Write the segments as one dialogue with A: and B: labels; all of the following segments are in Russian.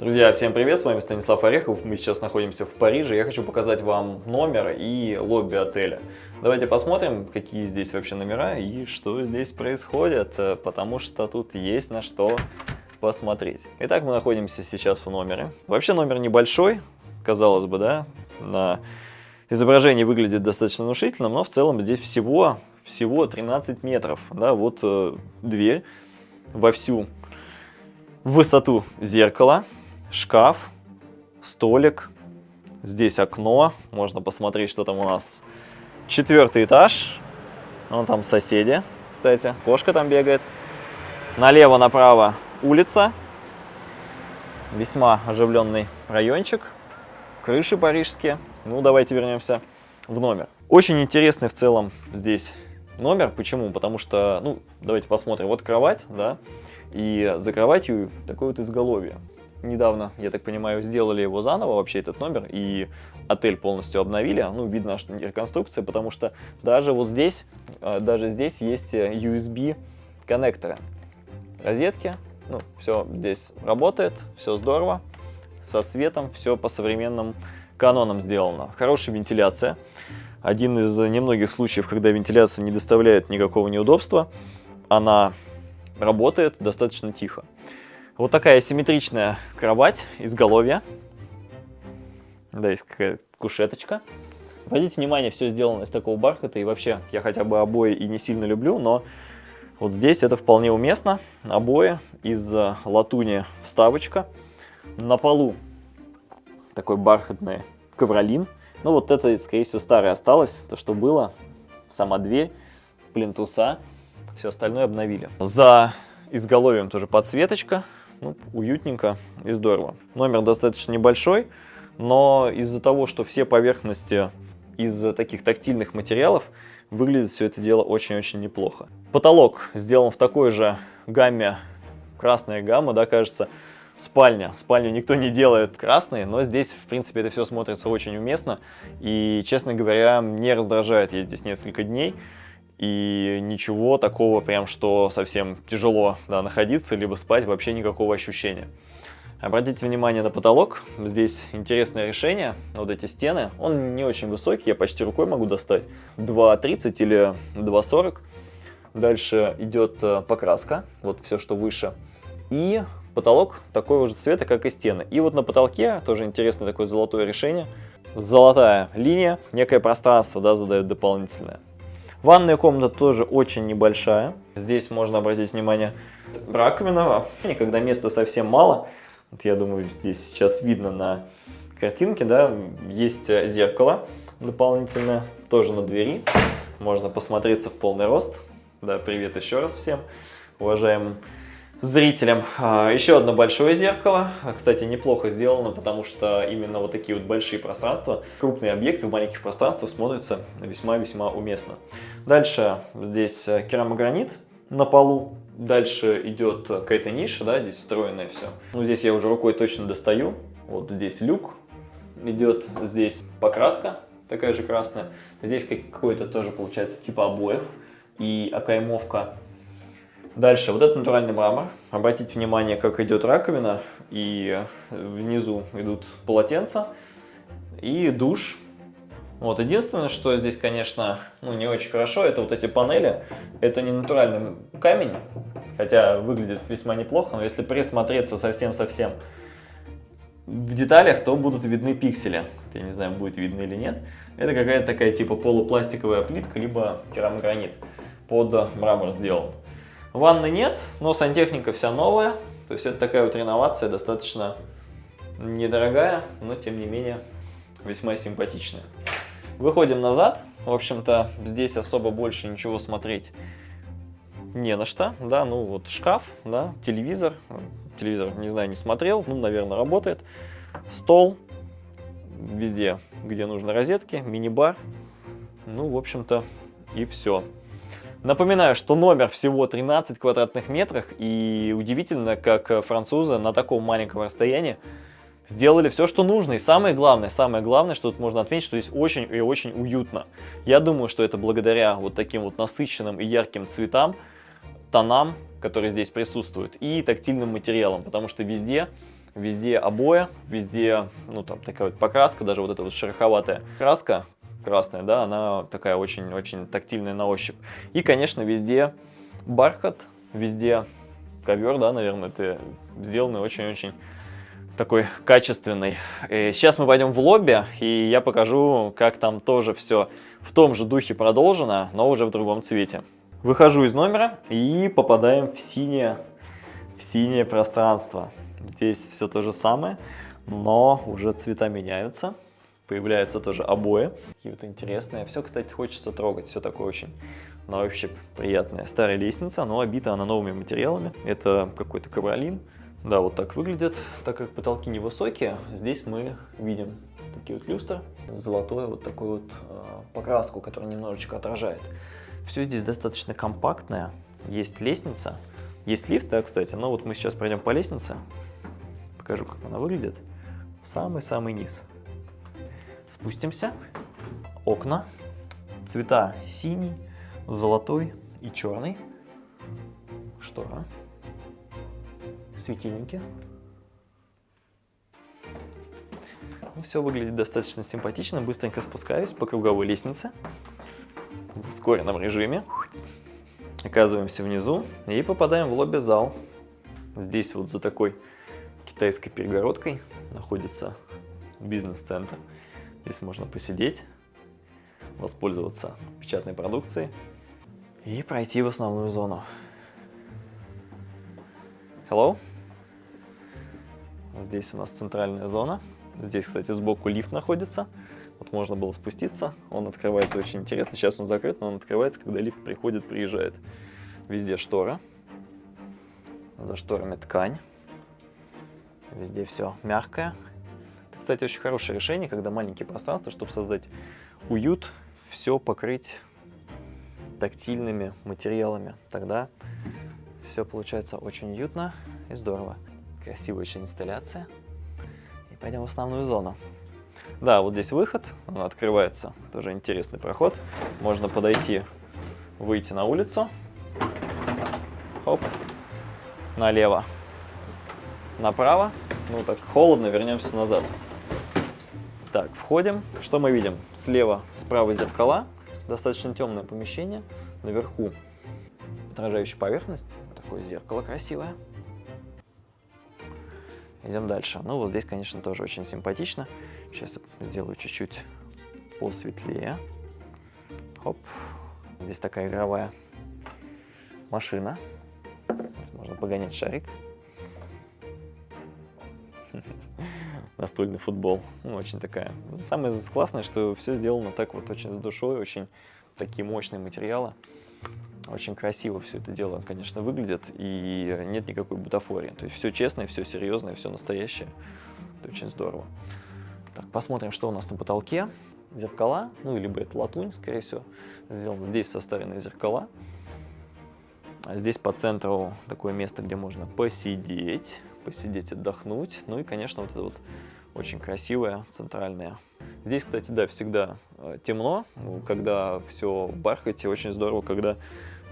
A: Друзья, всем привет, с вами Станислав Орехов, мы сейчас находимся в Париже, я хочу показать вам номер и лобби отеля. Давайте посмотрим, какие здесь вообще номера и что здесь происходит, э, потому что тут есть на что посмотреть. Итак, мы находимся сейчас в номере. Вообще номер небольшой, казалось бы, да, на изображении выглядит достаточно внушительным, но в целом здесь всего, всего 13 метров, да, вот э, дверь во всю высоту зеркала, шкаф, столик, здесь окно, можно посмотреть, что там у нас. Четвертый этаж, вон там соседи, кстати, кошка там бегает. Налево-направо улица, весьма оживленный райончик, крыши парижские. Ну, давайте вернемся в номер. Очень интересный в целом здесь номер. Почему? Потому что, ну, давайте посмотрим. Вот кровать, да, и за кроватью такое вот изголовье недавно, я так понимаю, сделали его заново, вообще этот номер, и отель полностью обновили. Ну, видно, что реконструкция, потому что даже вот здесь, э, даже здесь есть э, USB коннекторы. Розетки, ну, все здесь работает, все здорово, со светом, все по современным канонам сделано. Хорошая вентиляция. Один из немногих случаев, когда вентиляция не доставляет никакого неудобства, она работает достаточно тихо. Вот такая симметричная кровать, изголовья. Да, есть какая-то кушеточка. Обратите внимание, все сделано из такого бархата. И вообще, я хотя бы обои и не сильно люблю, но вот здесь это вполне уместно. Обои из латуни вставочка. На полу такой бархатный ковролин. Ну вот это, скорее всего, старое осталось, то, что было. Сама дверь, плинтуса. Все остальное обновили. За изголовьем тоже подсветочка ну, уютненько и здорово. Номер достаточно небольшой, но из-за того, что все поверхности из таких тактильных материалов, выглядит все это дело очень-очень неплохо. Потолок сделан в такой же гамме, красная гамма, да, кажется, спальня. Спальню никто не делает красной, но здесь, в принципе, это все смотрится очень уместно. И, честно говоря, не раздражает я здесь несколько дней и ничего такого прям, что совсем тяжело да, находиться, либо спать, вообще никакого ощущения. Обратите внимание на потолок, здесь интересное решение, вот эти стены, он не очень высокий, я почти рукой могу достать, 2,30 или 2,40. Дальше идет э, покраска, вот все, что выше, и потолок такого же цвета, как и стены. И вот на потолке тоже интересное такое золотое решение, золотая линия, некое пространство да, задает дополнительное. Ванная комната тоже очень небольшая. Здесь можно обратить внимание раковина. Когда места совсем мало, вот я думаю, здесь сейчас видно на картинке, да, есть зеркало дополнительное, тоже на двери. Можно посмотреться в полный рост. Да, привет еще раз всем уважаемым зрителям. А, еще одно большое зеркало. Кстати, неплохо сделано, потому что именно вот такие вот большие пространства, крупные объекты в маленьких пространствах смотрятся весьма-весьма уместно. Дальше здесь керамогранит на полу. Дальше идет какая-то ниша, да, здесь встроенное все. Ну, здесь я уже рукой точно достаю. Вот здесь люк идет, здесь покраска такая же красная. Здесь какой-то тоже получается типа обоев и окаймовка Дальше, вот это натуральный мрамор. Обратите внимание, как идет раковина, и внизу идут полотенца, и душ. Вот, единственное, что здесь, конечно, ну, не очень хорошо, это вот эти панели. Это не натуральный камень, хотя выглядит весьма неплохо, но если присмотреться совсем-совсем в деталях, то будут видны пиксели. Я не знаю, будет видно или нет. Это какая-то такая типа полупластиковая плитка, либо керамогранит под мрамор сделан. Ванны нет, но сантехника вся новая. То есть это такая вот реновация достаточно недорогая, но тем не менее весьма симпатичная. Выходим назад. В общем-то, здесь особо больше ничего смотреть не на что. Да, ну вот шкаф, да, телевизор. Телевизор, не знаю, не смотрел, ну, наверное, работает. Стол. Везде, где нужны розетки, мини-бар. Ну, в общем-то, и все. Напоминаю, что номер всего 13 квадратных метров, и удивительно, как французы на таком маленьком расстоянии сделали все, что нужно. И самое главное, самое главное, что тут можно отметить, что здесь очень и очень уютно. Я думаю, что это благодаря вот таким вот насыщенным и ярким цветам, тонам, которые здесь присутствуют, и тактильным материалам, потому что везде Везде обои, везде, ну, там такая вот покраска, даже вот эта вот шероховатая краска красная, да, она такая очень-очень тактильная на ощупь. И, конечно, везде бархат, везде ковер, да, наверное, это сделанный очень-очень такой качественный. Э, сейчас мы пойдем в лобби, и я покажу, как там тоже все в том же духе продолжено, но уже в другом цвете. Выхожу из номера и попадаем в синее, в синее пространство. Здесь все то же самое, но уже цвета меняются. Появляются тоже обои. Какие-то интересные. Все, кстати, хочется трогать. Все такое очень на ощупь приятная. Старая лестница, но обита она новыми материалами. Это какой-то ковролин. Да, вот так выглядит. Так как потолки невысокие, здесь мы видим такие вот люстры, золотой вот такой вот э, покраску, которая немножечко отражает. Все здесь достаточно компактное. Есть лестница, есть лифт, да, кстати, но вот мы сейчас пройдем по лестнице. Покажу, как она выглядит. В самый-самый низ. Спустимся. Окна. Цвета синий, золотой и черный. Штора светильники. Ну, Все выглядит достаточно симпатично. Быстренько спускаюсь по круговой лестнице в ускоренном режиме. Оказываемся внизу и попадаем в лобби-зал. Здесь вот за такой китайской перегородкой находится бизнес-центр. Здесь можно посидеть, воспользоваться печатной продукцией и пройти в основную зону. Hello. Здесь у нас центральная зона. Здесь, кстати, сбоку лифт находится. Вот можно было спуститься. Он открывается очень интересно. Сейчас он закрыт, но он открывается, когда лифт приходит, приезжает. Везде штора. За шторами ткань. Везде все мягкое. Кстати, очень хорошее решение, когда маленькие пространства, чтобы создать уют, все покрыть тактильными материалами. Тогда все получается очень уютно и здорово. Красивая очень инсталляция. И пойдем в основную зону. Да, вот здесь выход, открывается, тоже интересный проход. Можно подойти, выйти на улицу. Хоп, налево, направо. Ну так холодно, вернемся назад. Так, входим. Что мы видим? Слева, справа зеркала. Достаточно темное помещение. Наверху отражающая поверхность. Такое зеркало красивое. Идем дальше. Ну, вот здесь, конечно, тоже очень симпатично. Сейчас сделаю чуть-чуть посветлее. Хоп. Здесь такая игровая машина. Здесь можно погонять шарик. Настольный футбол. Ну, очень такая. Самое классное, что все сделано так вот очень с душой, очень такие мощные материалы. Очень красиво все это дело, конечно, выглядит, и нет никакой бутафории. То есть все честное, все серьезное, все настоящее. Это очень здорово. Так, посмотрим, что у нас на потолке. Зеркала, ну, либо это латунь, скорее всего, сделано. Здесь составлены зеркала. А здесь по центру такое место, где можно посидеть, посидеть, отдохнуть. Ну и, конечно, вот это вот очень красивое, центральное. Здесь, кстати, да, всегда э, темно, когда все в бархате, очень здорово, когда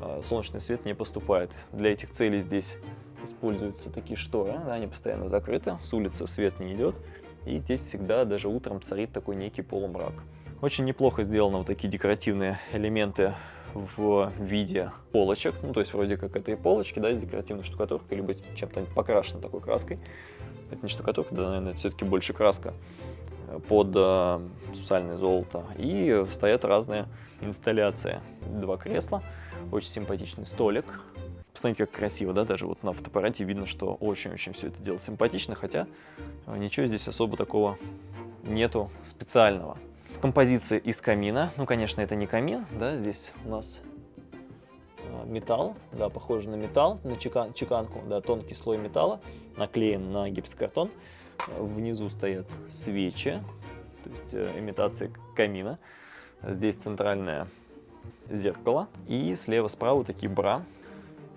A: а, солнечный свет не поступает. Для этих целей здесь используются такие шторы, да, они постоянно закрыты, с улицы свет не идет, и здесь всегда даже утром царит такой некий полумрак. Очень неплохо сделаны вот такие декоративные элементы в виде полочек, ну то есть вроде как это и полочки, да, с декоративной штукатуркой, либо чем-то покрашено такой краской. Это не штукатурка, да, наверное, все-таки больше краска под э, сусальное золото. И стоят разные инсталляции. Два кресла, очень симпатичный столик. Посмотрите, как красиво, да, даже вот на фотоаппарате видно, что очень-очень все это дело симпатично, хотя э, ничего здесь особо такого нету специального. Композиция из камина, ну, конечно, это не камин, да, здесь у нас э, металл, да, похоже на металл, на чекан, чеканку, да, тонкий слой металла, наклеен на гипсокартон. Внизу стоят свечи, то есть э, имитация камина. Здесь центральное зеркало. И слева-справа такие бра.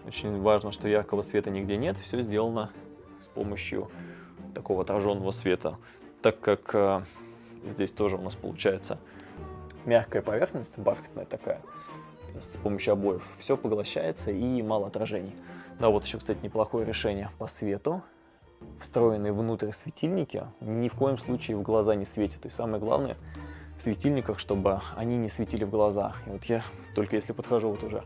A: Очень важно, что яркого света нигде нет. Все сделано с помощью такого отраженного света. Так как э, здесь тоже у нас получается мягкая поверхность, бархатная такая, с помощью обоев, все поглощается и мало отражений. Да, вот еще, кстати, неплохое решение по свету. встроенные внутрь светильники ни в коем случае в глаза не светят. То есть самое главное в светильниках, чтобы они не светили в глаза. И вот я только если подхожу вот уже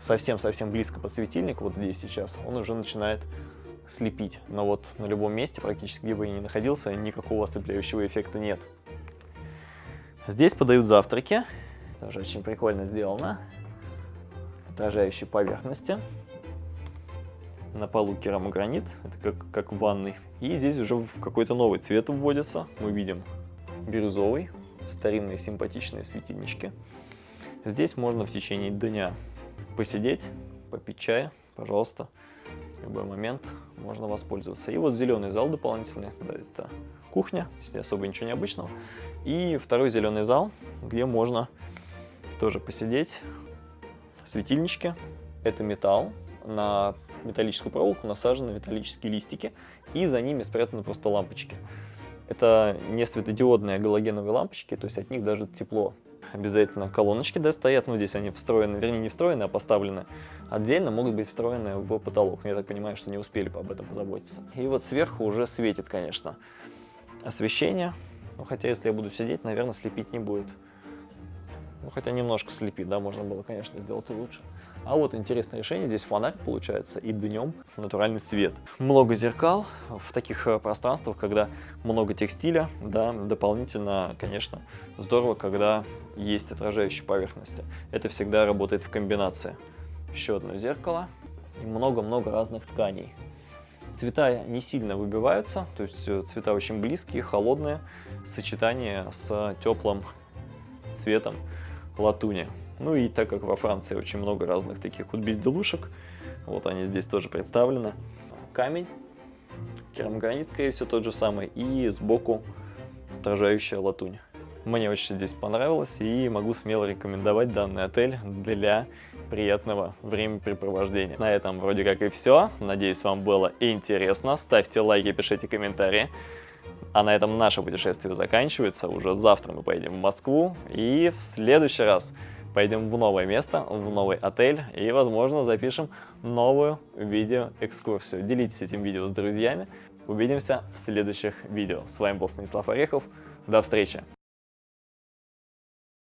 A: совсем-совсем близко под светильник, вот здесь сейчас, он уже начинает слепить. Но вот на любом месте, практически где бы я ни находился, никакого ослепляющего эффекта нет. Здесь подают завтраки. Тоже очень прикольно сделано. Отражающие поверхности. На полу керамогранит, это как, как в ванной. И здесь уже в какой-то новый цвет вводится. Мы видим бирюзовый, старинные симпатичные светильнички. Здесь можно в течение дня посидеть, попить чая, пожалуйста, любой момент можно воспользоваться. И вот зеленый зал дополнительный, да, это кухня, здесь особо ничего необычного. И второй зеленый зал, где можно тоже посидеть, светильнички, это металл, на металлическую проволоку насажены металлические листики, и за ними спрятаны просто лампочки. Это не светодиодные галогеновые лампочки, то есть от них даже тепло. Обязательно колоночки да, стоят, но здесь они встроены, вернее не встроены, а поставлены отдельно, могут быть встроены в потолок. Я так понимаю, что не успели об этом позаботиться. И вот сверху уже светит, конечно, освещение. Ну, хотя если я буду сидеть, наверное, слепить не будет. Ну, хотя немножко слепит, да, можно было, конечно, сделать и лучше. А вот интересное решение, здесь фонарь получается и днем натуральный свет. Много зеркал в таких э, пространствах, когда много текстиля, да, дополнительно, конечно, здорово, когда есть отражающие поверхности. Это всегда работает в комбинации. Еще одно зеркало и много-много разных тканей. Цвета не сильно выбиваются, то есть э, цвета очень близкие, холодные, сочетание с теплым цветом латуни. Ну и так как во Франции очень много разных таких вот безделушек, вот они здесь тоже представлены. Камень, керамогранит, скорее всего, тот же самый, и сбоку отражающая латунь. Мне очень здесь понравилось и могу смело рекомендовать данный отель для приятного времяпрепровождения. На этом вроде как и все. Надеюсь, вам было интересно. Ставьте лайки, пишите комментарии. А на этом наше путешествие заканчивается. Уже завтра мы поедем в Москву. И в следующий раз пойдем в новое место, в новый отель. И, возможно, запишем новую видеоэкскурсию. Делитесь этим видео с друзьями. Увидимся в следующих видео. С вами был Станислав Орехов. До встречи!